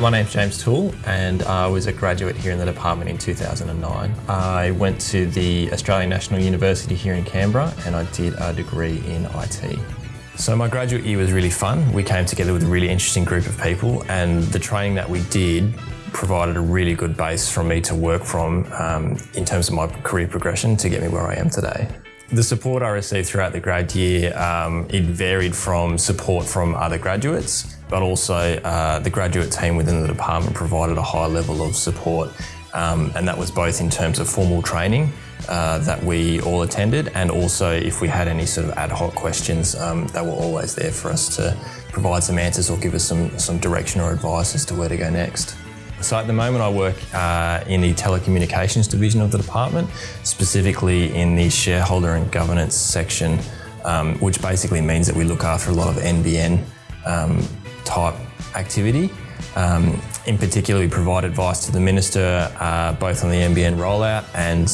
My name's James Toole and I was a graduate here in the department in 2009. I went to the Australian National University here in Canberra and I did a degree in IT. So my graduate year was really fun. We came together with a really interesting group of people and the training that we did provided a really good base for me to work from um, in terms of my career progression to get me where I am today. The support I received throughout the grad year, um, it varied from support from other graduates, but also uh, the graduate team within the department provided a high level of support um, and that was both in terms of formal training uh, that we all attended and also if we had any sort of ad hoc questions, um, they were always there for us to provide some answers or give us some, some direction or advice as to where to go next. So at the moment I work uh, in the telecommunications division of the department, specifically in the shareholder and governance section, um, which basically means that we look after a lot of NBN um, type activity. Um, in particular, we provide advice to the Minister uh, both on the NBN rollout and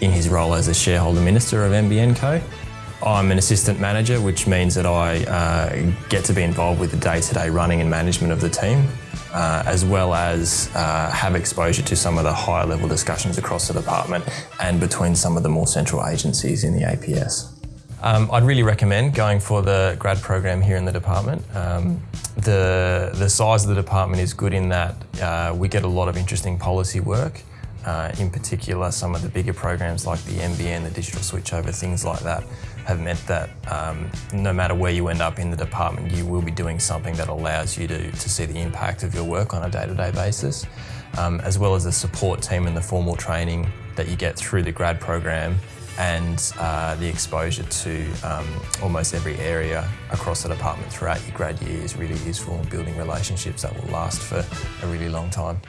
in his role as a shareholder minister of NBN Co. I'm an assistant manager, which means that I uh, get to be involved with the day-to-day -day running and management of the team, uh, as well as uh, have exposure to some of the higher level discussions across the department and between some of the more central agencies in the APS. Um, I'd really recommend going for the grad program here in the department. Um, the, the size of the department is good in that uh, we get a lot of interesting policy work. Uh, in particular, some of the bigger programs like the NBN, the digital switchover, things like that, have meant that um, no matter where you end up in the department, you will be doing something that allows you to, to see the impact of your work on a day-to-day -day basis, um, as well as the support team and the formal training that you get through the grad program and uh, the exposure to um, almost every area across the department throughout your grad year is really useful in building relationships that will last for a really long time.